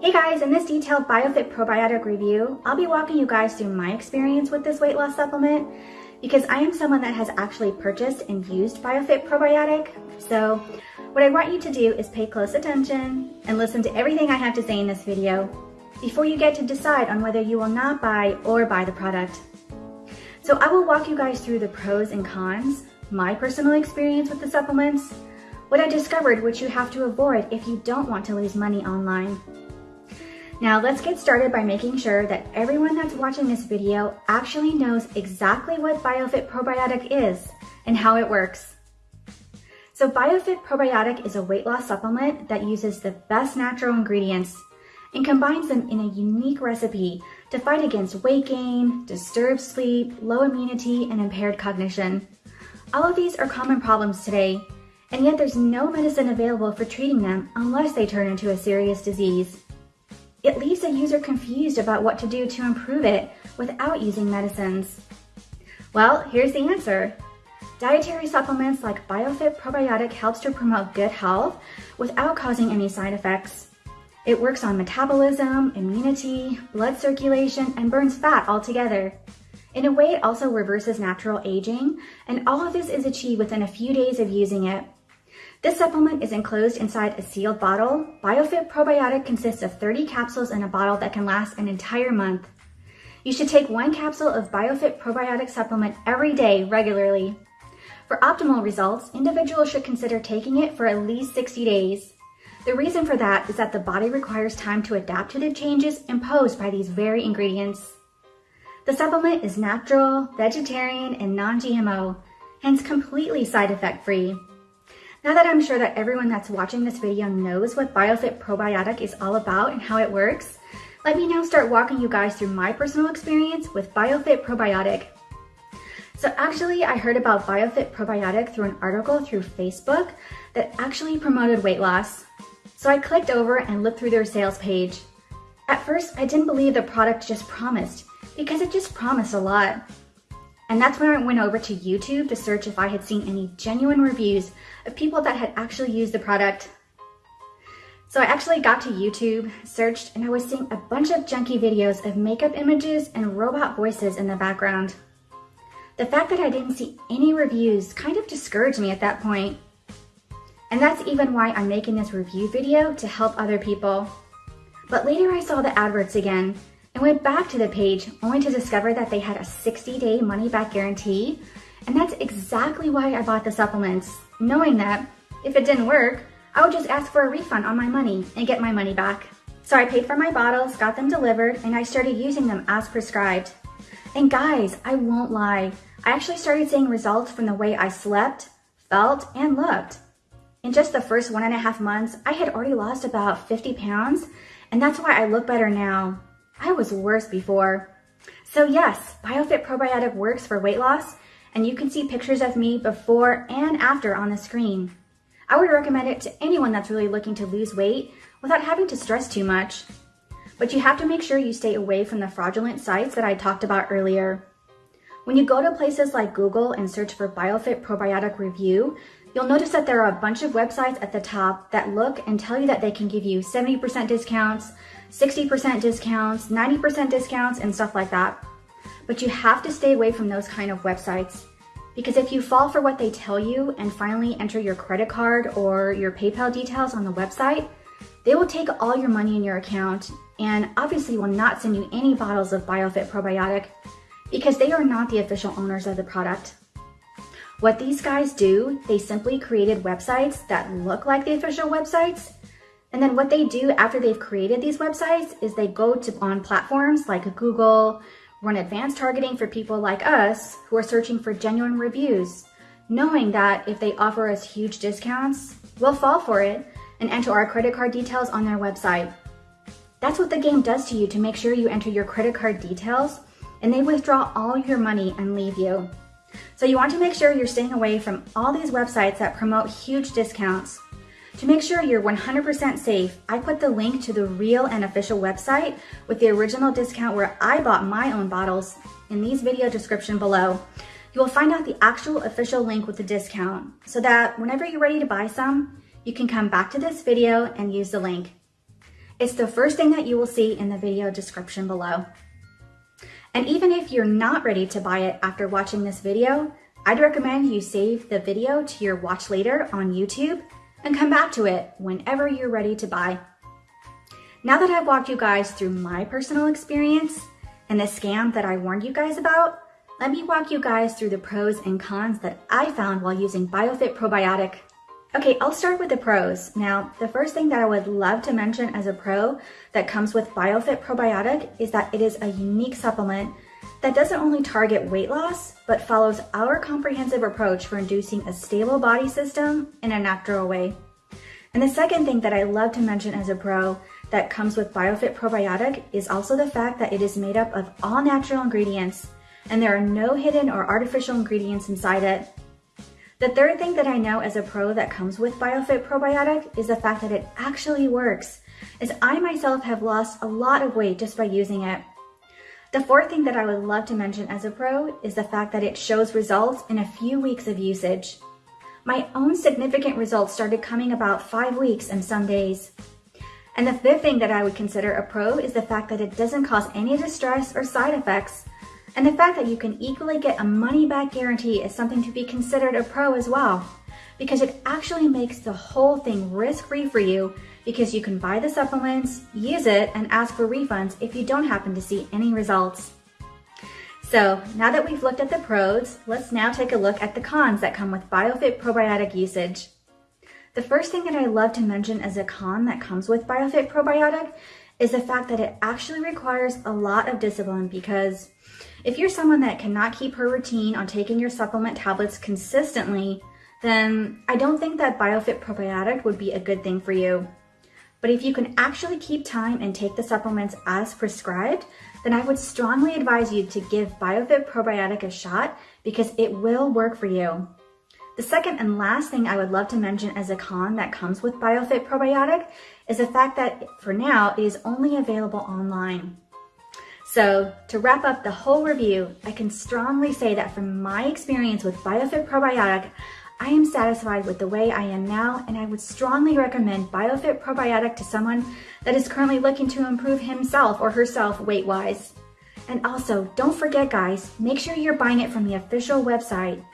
Hey guys, in this detailed BioFit Probiotic review, I'll be walking you guys through my experience with this weight loss supplement because I am someone that has actually purchased and used BioFit Probiotic. So what I want you to do is pay close attention and listen to everything I have to say in this video before you get to decide on whether you will not buy or buy the product. So I will walk you guys through the pros and cons, my personal experience with the supplements, what I discovered which you have to avoid if you don't want to lose money online. Now let's get started by making sure that everyone that's watching this video actually knows exactly what BioFit Probiotic is and how it works. So BioFit Probiotic is a weight loss supplement that uses the best natural ingredients and combines them in a unique recipe to fight against weight gain, disturbed sleep, low immunity, and impaired cognition. All of these are common problems today, and yet there's no medicine available for treating them unless they turn into a serious disease. It leaves a user confused about what to do to improve it without using medicines. Well, here's the answer. Dietary supplements like BioFit Probiotic helps to promote good health without causing any side effects. It works on metabolism, immunity, blood circulation, and burns fat altogether. In a way, it also reverses natural aging, and all of this is achieved within a few days of using it. This supplement is enclosed inside a sealed bottle. BioFit Probiotic consists of 30 capsules in a bottle that can last an entire month. You should take one capsule of BioFit Probiotic supplement every day regularly. For optimal results, individuals should consider taking it for at least 60 days. The reason for that is that the body requires time to adapt to the changes imposed by these very ingredients. The supplement is natural, vegetarian, and non-GMO, hence completely side effect free. Now that I'm sure that everyone that's watching this video knows what BioFit Probiotic is all about and how it works, let me now start walking you guys through my personal experience with BioFit Probiotic. So actually, I heard about BioFit Probiotic through an article through Facebook that actually promoted weight loss. So I clicked over and looked through their sales page. At first, I didn't believe the product just promised because it just promised a lot. And that's when I went over to YouTube to search if I had seen any genuine reviews of people that had actually used the product. So I actually got to YouTube, searched, and I was seeing a bunch of junky videos of makeup images and robot voices in the background. The fact that I didn't see any reviews kind of discouraged me at that point. And that's even why I'm making this review video to help other people. But later I saw the adverts again and went back to the page only to discover that they had a 60 day money back guarantee. And that's exactly why I bought the supplements, knowing that if it didn't work, I would just ask for a refund on my money and get my money back. So I paid for my bottles, got them delivered, and I started using them as prescribed. And guys, I won't lie, I actually started seeing results from the way I slept, felt, and looked. In just the first one and a half months, I had already lost about 50 pounds, and that's why I look better now. I was worse before. So yes, BioFit Probiotic works for weight loss, and you can see pictures of me before and after on the screen. I would recommend it to anyone that's really looking to lose weight without having to stress too much. But you have to make sure you stay away from the fraudulent sites that I talked about earlier. When you go to places like Google and search for BioFit Probiotic Review, you'll notice that there are a bunch of websites at the top that look and tell you that they can give you 70% discounts, 60% discounts, 90% discounts, and stuff like that. But you have to stay away from those kind of websites because if you fall for what they tell you and finally enter your credit card or your PayPal details on the website, they will take all your money in your account and obviously will not send you any bottles of BioFit Probiotic because they are not the official owners of the product. What these guys do, they simply created websites that look like the official websites and then what they do after they've created these websites is they go to on platforms like Google, run advanced targeting for people like us who are searching for genuine reviews, knowing that if they offer us huge discounts, we'll fall for it and enter our credit card details on their website. That's what the game does to you to make sure you enter your credit card details and they withdraw all your money and leave you. So you want to make sure you're staying away from all these websites that promote huge discounts to make sure you're 100% safe, I put the link to the real and official website with the original discount where I bought my own bottles in these video description below. You will find out the actual official link with the discount so that whenever you're ready to buy some, you can come back to this video and use the link. It's the first thing that you will see in the video description below. And even if you're not ready to buy it after watching this video, I'd recommend you save the video to your watch later on YouTube and come back to it whenever you're ready to buy. Now that I've walked you guys through my personal experience and the scam that I warned you guys about, let me walk you guys through the pros and cons that I found while using BioFit Probiotic. Okay, I'll start with the pros. Now, the first thing that I would love to mention as a pro that comes with BioFit Probiotic is that it is a unique supplement that doesn't only target weight loss, but follows our comprehensive approach for inducing a stable body system in a natural way. And the second thing that I love to mention as a pro that comes with BioFit Probiotic is also the fact that it is made up of all natural ingredients and there are no hidden or artificial ingredients inside it. The third thing that I know as a pro that comes with BioFit Probiotic is the fact that it actually works, as I myself have lost a lot of weight just by using it. The fourth thing that I would love to mention as a pro is the fact that it shows results in a few weeks of usage. My own significant results started coming about five weeks and some days. And the fifth thing that I would consider a pro is the fact that it doesn't cause any distress or side effects. And the fact that you can equally get a money back guarantee is something to be considered a pro as well, because it actually makes the whole thing risk free for you because you can buy the supplements, use it, and ask for refunds if you don't happen to see any results. So now that we've looked at the pros, let's now take a look at the cons that come with BioFit probiotic usage. The first thing that I love to mention as a con that comes with BioFit probiotic is the fact that it actually requires a lot of discipline because if you're someone that cannot keep her routine on taking your supplement tablets consistently, then I don't think that BioFit probiotic would be a good thing for you. But if you can actually keep time and take the supplements as prescribed, then I would strongly advise you to give BioFit Probiotic a shot because it will work for you. The second and last thing I would love to mention as a con that comes with BioFit Probiotic is the fact that for now it is only available online. So to wrap up the whole review, I can strongly say that from my experience with BioFit Probiotic, I am satisfied with the way I am now and I would strongly recommend BioFit Probiotic to someone that is currently looking to improve himself or herself weight-wise. And also, don't forget guys, make sure you're buying it from the official website.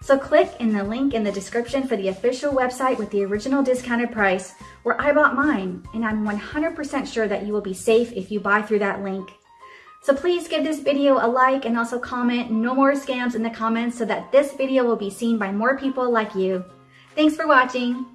So click in the link in the description for the official website with the original discounted price where I bought mine and I'm 100% sure that you will be safe if you buy through that link. So please give this video a like and also comment no more scams in the comments so that this video will be seen by more people like you. Thanks for watching.